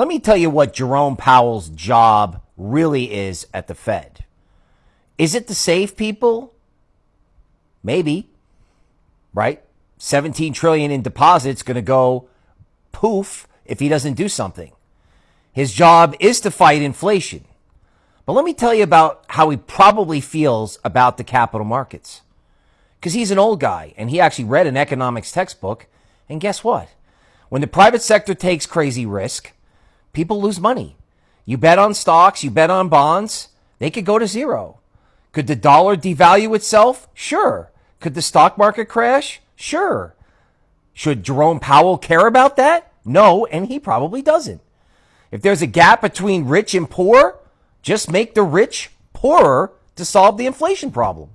Let me tell you what Jerome Powell's job really is at the Fed. Is it to save people? Maybe. Right? 17 trillion in deposits going to go poof if he doesn't do something. His job is to fight inflation. But let me tell you about how he probably feels about the capital markets. Because he's an old guy and he actually read an economics textbook. And guess what? When the private sector takes crazy risk, people lose money. You bet on stocks, you bet on bonds, they could go to zero. Could the dollar devalue itself? Sure. Could the stock market crash? Sure. Should Jerome Powell care about that? No, and he probably doesn't. If there's a gap between rich and poor, just make the rich poorer to solve the inflation problem.